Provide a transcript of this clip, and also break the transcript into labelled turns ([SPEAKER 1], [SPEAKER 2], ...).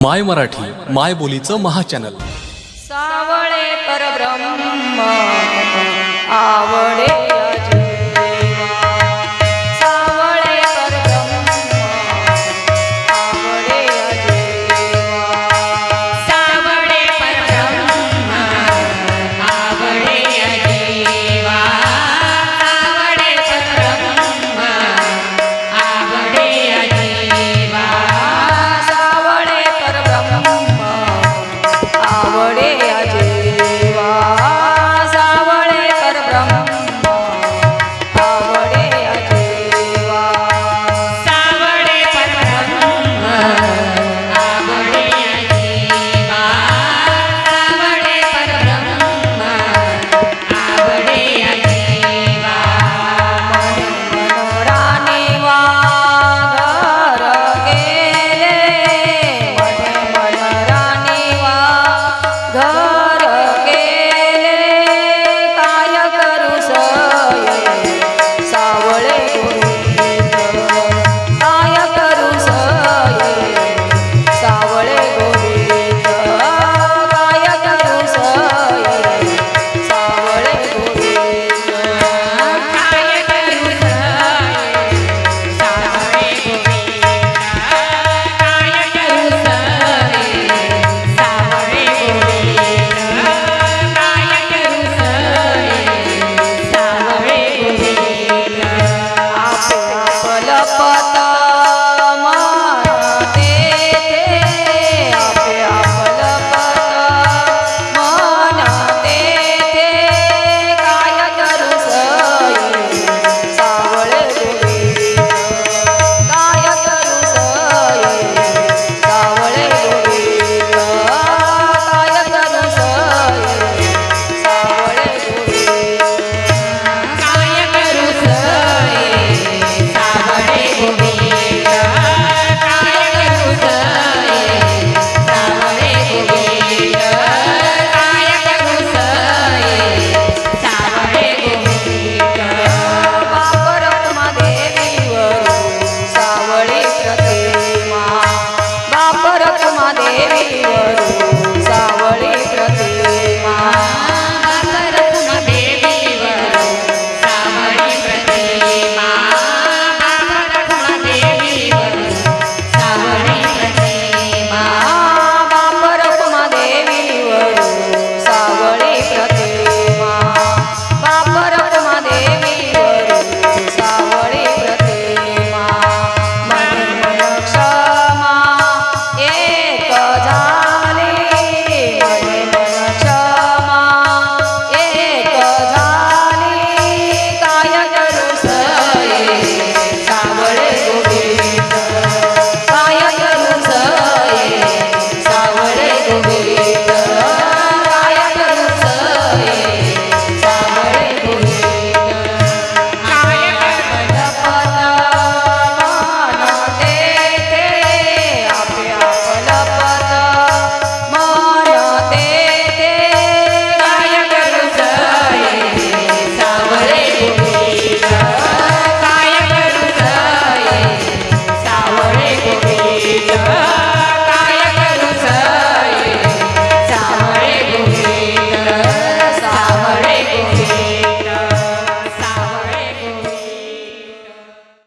[SPEAKER 1] माय मराठी माय बोलीचं महाचॅनल.
[SPEAKER 2] सावळे परब्रह्म आवडे